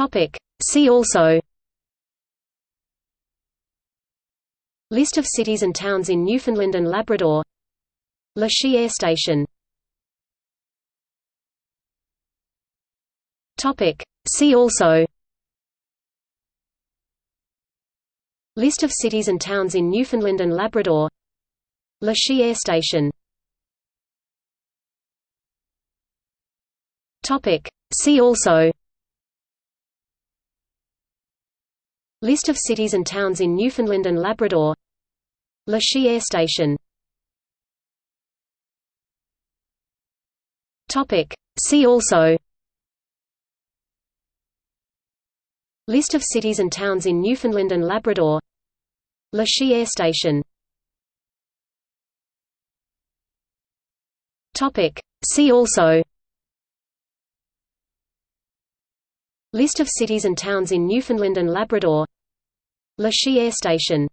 Topic. See also List of cities and towns in Newfoundland and Labrador Lachey Air Station Topic. See also List of cities and towns in Newfoundland and Labrador Lachey Air Station Topic. See also List of cities and towns in Newfoundland and Labrador. Lachey Air Station. See also. List of cities and towns in Newfoundland and Labrador. Lachey Air Station. See also List of cities and towns in Newfoundland and Labrador. Lachey Air Station